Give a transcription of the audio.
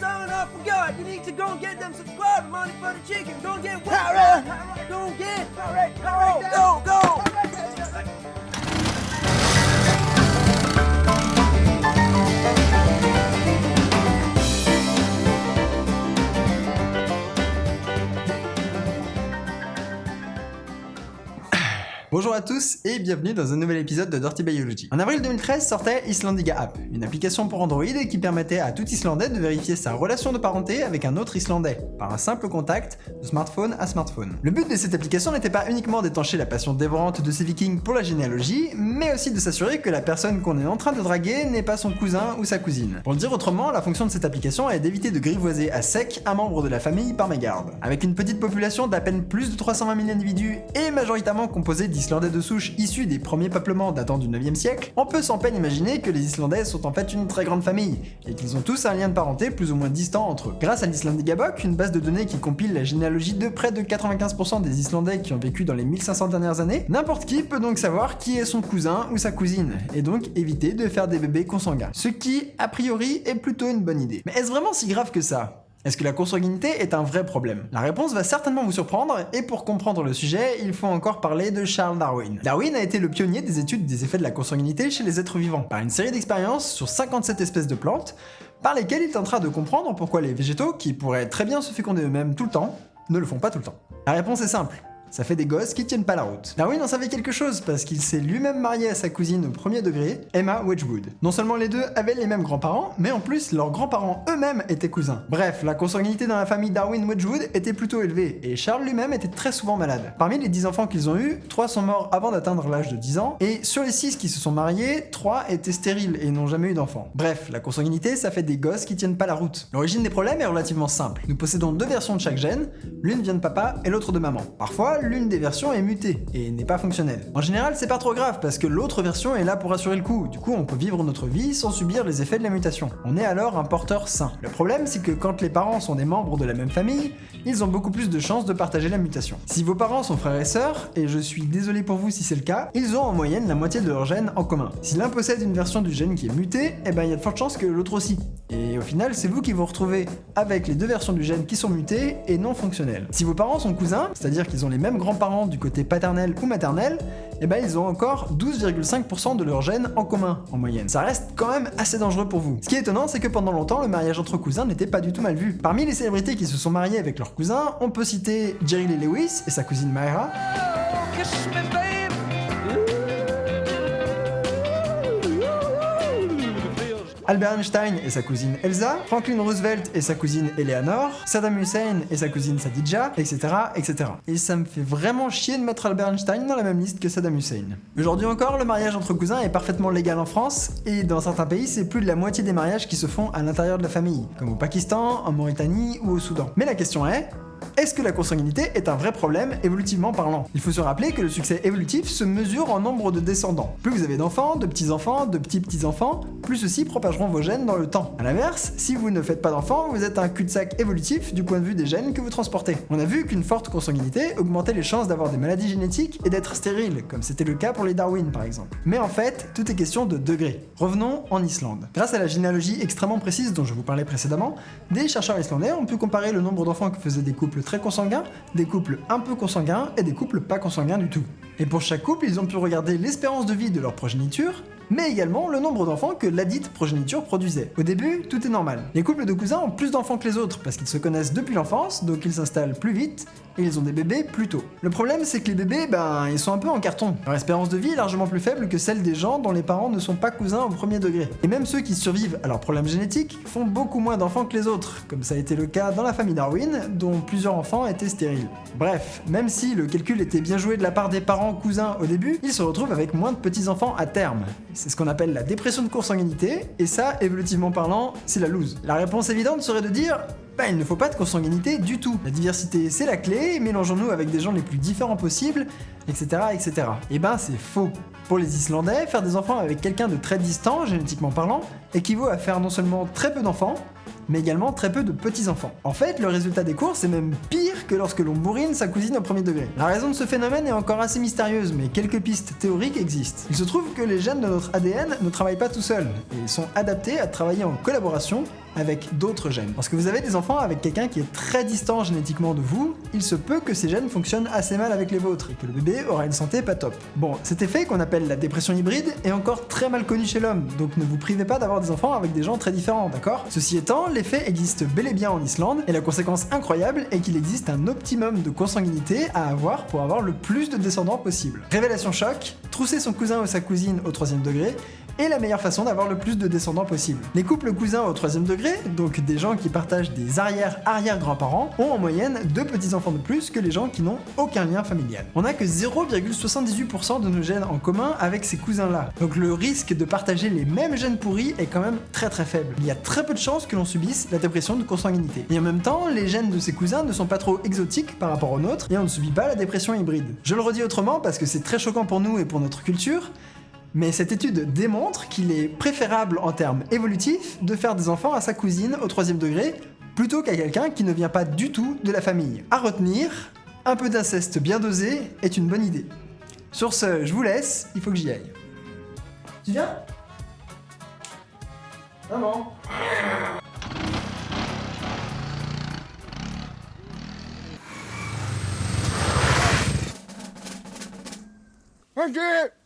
sign up for God. You need to go and get them subscribe money for the chicken. Go and get power. Go and get power. Go, go. Bonjour à tous et bienvenue dans un nouvel épisode de Dirty Biology. En avril 2013 sortait Islandiga App, une application pour Android qui permettait à tout Islandais de vérifier sa relation de parenté avec un autre Islandais, par un simple contact de smartphone à smartphone. Le but de cette application n'était pas uniquement d'étancher la passion dévorante de ces vikings pour la généalogie, mais aussi de s'assurer que la personne qu'on est en train de draguer n'est pas son cousin ou sa cousine. Pour le dire autrement, la fonction de cette application est d'éviter de grivoiser à sec un membre de la famille par mégarde. Avec une petite population d'à peine plus de 320 000 individus et majoritairement composée d'Islandais de souche issus des premiers peuplements datant du 9e siècle, on peut sans peine imaginer que les Islandais sont en fait une très grande famille, et qu'ils ont tous un lien de parenté plus ou moins distant entre eux. Grâce à l'Islandigabok, une base de données qui compile la généalogie de près de 95% des Islandais qui ont vécu dans les 1500 dernières années, n'importe qui peut donc savoir qui est son cousin ou sa cousine, et donc éviter de faire des bébés consanguins. Ce qui, a priori, est plutôt une bonne idée. Mais est-ce vraiment si grave que ça? Est-ce que la consanguinité est un vrai problème? La réponse va certainement vous surprendre, et pour comprendre le sujet, il faut encore parler de Charles Darwin. Darwin a été le pionnier des études des effets de la consanguinité chez les êtres vivants, par une série d'expériences sur 57 espèces de plantes, par lesquelles il tentera de comprendre pourquoi les végétaux, qui pourraient très bien se féconder eux-mêmes tout le temps, ne le font pas tout le temps. La réponse est simple, ça fait des gosses qui tiennent pas la route. Darwin en savait quelque chose parce qu'il s'est lui-même marié à sa cousine au premier degré, Emma Wedgwood. Non seulement les deux avaient les mêmes grands-parents, mais en plus leurs grands-parents eux-mêmes étaient cousins. Bref, la consanguinité dans la famille Darwin-Wedgwood était plutôt élevée, et Charles lui-même était très souvent malade. Parmi les 10 enfants qu'ils ont eus, 3 sont morts avant d'atteindre l'âge de 10 ans, et sur les 6 qui se sont mariés, 3 étaient stériles et n'ont jamais eu d'enfants. Bref, la consanguinité, ça fait des gosses qui tiennent pas la route. L'origine des problèmes est relativement simple. Nous possédons deux versions de chaque gène, l'une vient de papa et l'autre de maman. Parfois, l'une des versions est mutée et n'est pas fonctionnelle. En général, c'est pas trop grave parce que l'autre version est là pour assurer le coup. Du coup, on peut vivre notre vie sans subir les effets de la mutation. On est alors un porteur sain. Le problème, c'est que quand les parents sont des membres de la même famille, ils ont beaucoup plus de chances de partager la mutation. Si vos parents sont frères et sœurs, et je suis désolé pour vous si c'est le cas, ils ont en moyenne la moitié de leur gène en commun. Si l'un possède une version du gène qui est mutée, eh ben il y a de fortes chances que l'autre aussi. Et au final, c'est vous qui vous retrouvez avec les deux versions du gène qui sont mutées et non fonctionnelles. Si vos parents sont cousins, c'est-à-dire qu'ils ont les mêmes grands-parents du côté paternel ou maternel, eh ben ils ont encore 12,5% de leur gènes en commun, en moyenne. Ça reste quand même assez dangereux pour vous. Ce qui est étonnant, c'est que pendant longtemps, le mariage entre cousins n'était pas du tout mal vu. Parmi les célébrités qui se sont mariées avec leurs cousins, on peut citer Jerry Lee Lewis et sa cousine Myra, Kiss Albert Einstein et sa cousine Elsa, Franklin Roosevelt et sa cousine Eleanor, Saddam Hussein et sa cousine Sadidja, etc., etc. Et ça me fait vraiment chier de mettre Albert Einstein dans la même liste que Saddam Hussein. Aujourd'hui encore, le mariage entre cousins est parfaitement légal en France, et dans certains pays, c'est plus de la moitié des mariages qui se font à l'intérieur de la famille, comme au Pakistan, en Mauritanie ou au Soudan. Mais la question est, est-ce que la consanguinité est un vrai problème évolutivement parlant? Il faut se rappeler que le succès évolutif se mesure en nombre de descendants. Plus vous avez d'enfants, de petits-enfants, de petits-petits-enfants, plus ceux-ci propageront vos gènes dans le temps. A l'inverse, si vous ne faites pas d'enfants, vous êtes un cul-de-sac évolutif du point de vue des gènes que vous transportez. On a vu qu'une forte consanguinité augmentait les chances d'avoir des maladies génétiques et d'être stérile, comme c'était le cas pour les Darwin par exemple. Mais en fait, tout est question de degrés. Revenons en Islande. Grâce à la généalogie extrêmement précise dont je vous parlais précédemment, des chercheurs islandais ont pu comparer le nombre d'enfants que faisaient des couples très consanguins, des couples un peu consanguins et des couples pas consanguins du tout. Et pour chaque couple, ils ont pu regarder l'espérance de vie de leur progéniture, mais également le nombre d'enfants que ladite progéniture produisait. Au début, tout est normal. Les couples de cousins ont plus d'enfants que les autres parce qu'ils se connaissent depuis l'enfance, donc ils s'installent plus vite et ils ont des bébés plus tôt. Le problème, c'est que les bébés, ben, ils sont un peu en carton. Leur espérance de vie est largement plus faible que celle des gens dont les parents ne sont pas cousins au premier degré. Et même ceux qui survivent à leurs problèmes génétiques font beaucoup moins d'enfants que les autres, comme ça a été le cas dans la famille Darwin, dont plusieurs enfants étaient stériles. Bref, même si le calcul était bien joué de la part des parents cousins au début, ils se retrouvent avec moins de petits-enfants à terme. C'est ce qu'on appelle la dépression de consanguinité, et ça, évolutivement parlant, c'est la loose. La réponse évidente serait de dire bah, il ne faut pas de consanguinité du tout. La diversité, c'est la clé, mélangeons-nous avec des gens les plus différents possibles, etc. etc. Et ben, c'est faux. Pour les Islandais, faire des enfants avec quelqu'un de très distant, génétiquement parlant, équivaut à faire non seulement très peu d'enfants, mais également très peu de petits-enfants. En fait, le résultat des courses est même pire que lorsque l'on bourrine sa cousine au premier degré. La raison de ce phénomène est encore assez mystérieuse, mais quelques pistes théoriques existent. Il se trouve que les gènes de notre ADN ne travaillent pas tout seuls, et sont adaptés à travailler en collaboration avec d'autres gènes. Lorsque vous avez des enfants avec quelqu'un qui est très distant génétiquement de vous, il se peut que ces gènes fonctionnent assez mal avec les vôtres et que le bébé aura une santé pas top. Bon, cet effet qu'on appelle la dépression hybride est encore très mal connu chez l'homme, donc ne vous privez pas d'avoir des enfants avec des gens très différents, d'accord? Ceci étant, l'effet existe bel et bien en Islande, et la conséquence incroyable est qu'il existe un optimum de consanguinité à avoir pour avoir le plus de descendants possible. Révélation choc, trousser son cousin ou sa cousine au troisième degré est la meilleure façon d'avoir le plus de descendants possible. Les couples cousins au troisième degré, donc des gens qui partagent des arrière-arrière-grands-parents, ont en moyenne deux petits-enfants de plus que les gens qui n'ont aucun lien familial. On n'a que 0,78% de nos gènes en commun avec ces cousins-là, donc le risque de partager les mêmes gènes pourris est quand même très très faible. Il y a très peu de chances que l'on subisse la dépression de consanguinité. Et en même temps, les gènes de ces cousins ne sont pas trop exotiques par rapport aux nôtres, et on ne subit pas la dépression hybride. Je le redis autrement parce que c'est très choquant pour nous et pour notre culture, mais cette étude démontre qu'il est préférable en termes évolutifs de faire des enfants à sa cousine au troisième degré plutôt qu'à quelqu'un qui ne vient pas du tout de la famille. À retenir, un peu d'inceste bien dosé est une bonne idée. Sur ce, je vous laisse, il faut que j'y aille. Tu viens? Maman Ow!